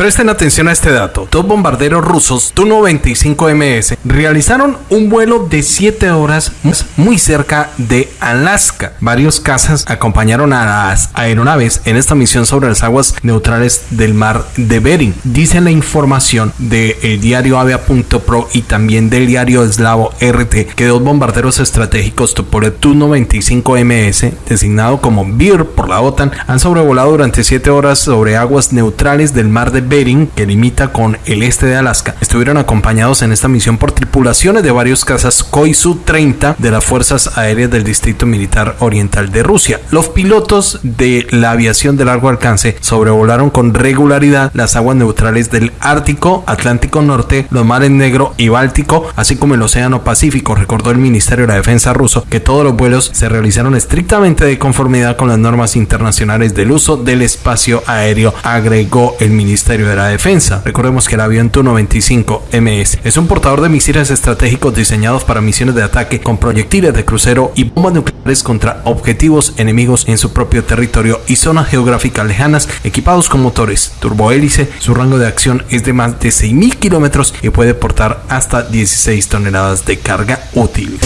Presten atención a este dato. Dos bombarderos rusos Tu-95MS realizaron un vuelo de 7 horas muy cerca de Alaska. Varios cazas acompañaron a las aeronaves en esta misión sobre las aguas neutrales del mar de Bering. Dice la información del diario Avia.pro y también del diario eslavo RT que dos bombarderos estratégicos Tupolev Tu-95MS, designado como BIR por la OTAN, han sobrevolado durante 7 horas sobre aguas neutrales del mar de Bering, que limita con el este de Alaska. Estuvieron acompañados en esta misión por tripulaciones de varios cazas Koisu-30 de las Fuerzas Aéreas del Distrito Militar Oriental de Rusia. Los pilotos de la aviación de largo alcance sobrevolaron con regularidad las aguas neutrales del Ártico, Atlántico Norte, los mares Negro y Báltico, así como el Océano Pacífico. Recordó el Ministerio de la Defensa ruso que todos los vuelos se realizaron estrictamente de conformidad con las normas internacionales del uso del espacio aéreo, agregó el De la Defensa. Recordemos que el avión Tu-95MS es un portador de misiles estratégicos diseñados para misiones de ataque con proyectiles de crucero y bombas nucleares contra objetivos enemigos en su propio territorio y zonas geográficas lejanas, equipados con motores turbohélice. Su rango de acción es de más de 6.000 kilómetros y puede portar hasta 16 toneladas de carga útil.